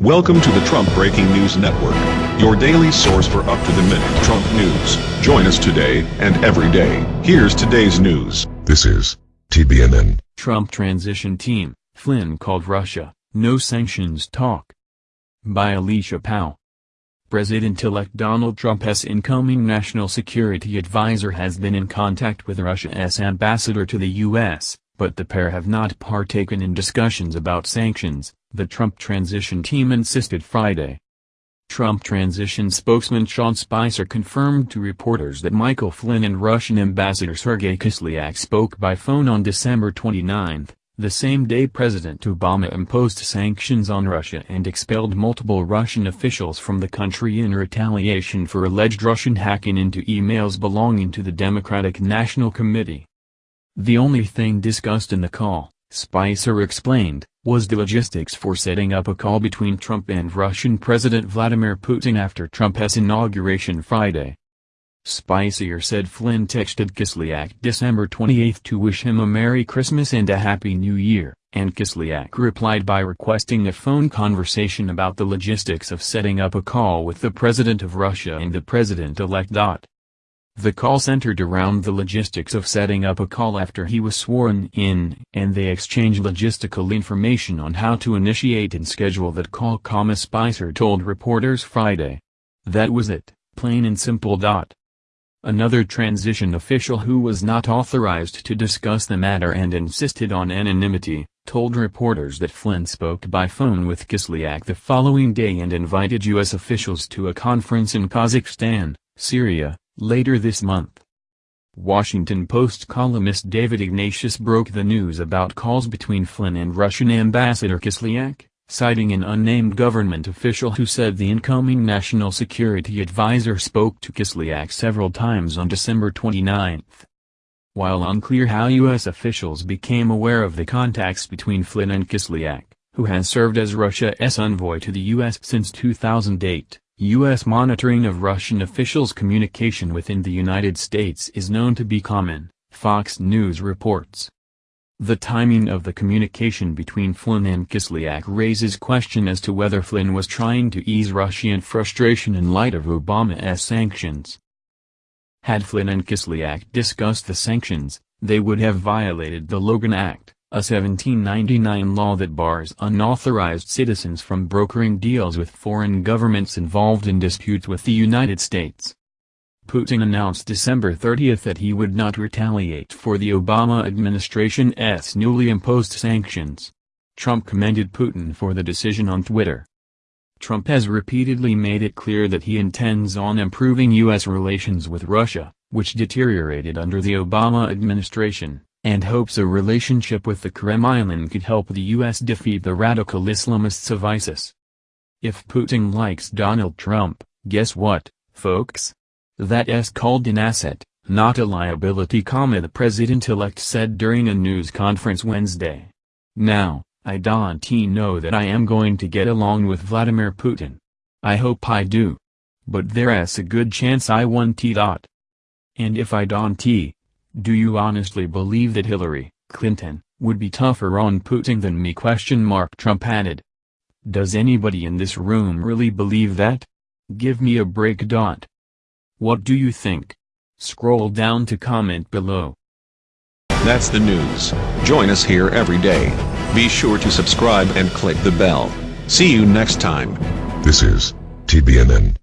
Welcome to the Trump Breaking News Network, your daily source for up-to-the-minute Trump news. Join us today and every day. Here's today's news. This is TBNN. Trump transition team, Flynn called Russia, no sanctions talk. By Alicia Powell. President-elect Donald Trump's incoming national security advisor has been in contact with Russia's ambassador to the U.S., but the pair have not partaken in discussions about sanctions, the Trump transition team insisted Friday. Trump transition spokesman Sean Spicer confirmed to reporters that Michael Flynn and Russian Ambassador Sergei Kislyak spoke by phone on December 29, the same day President Obama imposed sanctions on Russia and expelled multiple Russian officials from the country in retaliation for alleged Russian hacking into emails belonging to the Democratic National Committee. The only thing discussed in the call, Spicer explained, was the logistics for setting up a call between Trump and Russian President Vladimir Putin after Trump's inauguration Friday. Spicer said Flynn texted Kislyak December 28 to wish him a Merry Christmas and a Happy New Year, and Kislyak replied by requesting a phone conversation about the logistics of setting up a call with the President of Russia and the President-elect. The call centered around the logistics of setting up a call after he was sworn in, and they exchanged logistical information on how to initiate and schedule that call. comma Spicer told reporters Friday. That was it, plain and simple. Dot. Another transition official who was not authorized to discuss the matter and insisted on anonymity, told reporters that Flynn spoke by phone with Kislyak the following day and invited U.S. officials to a conference in Kazakhstan, Syria, Later this month, Washington Post columnist David Ignatius broke the news about calls between Flynn and Russian Ambassador Kislyak, citing an unnamed government official who said the incoming national security advisor spoke to Kislyak several times on December 29. While unclear how U.S. officials became aware of the contacts between Flynn and Kislyak, who has served as Russia's envoy to the U.S. since 2008, U.S. monitoring of Russian officials' communication within the United States is known to be common, Fox News reports. The timing of the communication between Flynn and Kislyak raises question as to whether Flynn was trying to ease Russian frustration in light of Obama's sanctions. Had Flynn and Kislyak discussed the sanctions, they would have violated the Logan Act, a 1799 law that bars unauthorized citizens from brokering deals with foreign governments involved in disputes with the United States. Putin announced December 30 that he would not retaliate for the Obama administration's newly imposed sanctions. Trump commended Putin for the decision on Twitter. Trump has repeatedly made it clear that he intends on improving U.S. relations with Russia, which deteriorated under the Obama administration and hopes a relationship with the Kremlin could help the U.S. defeat the radical Islamists of ISIS. If Putin likes Donald Trump, guess what, folks? That's called an asset, not a liability, the president-elect said during a news conference Wednesday. Now, I don't know that I am going to get along with Vladimir Putin. I hope I do. But there's a good chance I won't. And if I don't, do you honestly believe that Hillary Clinton would be tougher on Putin than me? Question mark Trump added. Does anybody in this room really believe that? Give me a break. Dot. What do you think? Scroll down to comment below. That's the news. Join us here every day. Be sure to subscribe and click the bell. See you next time. This is TBNN.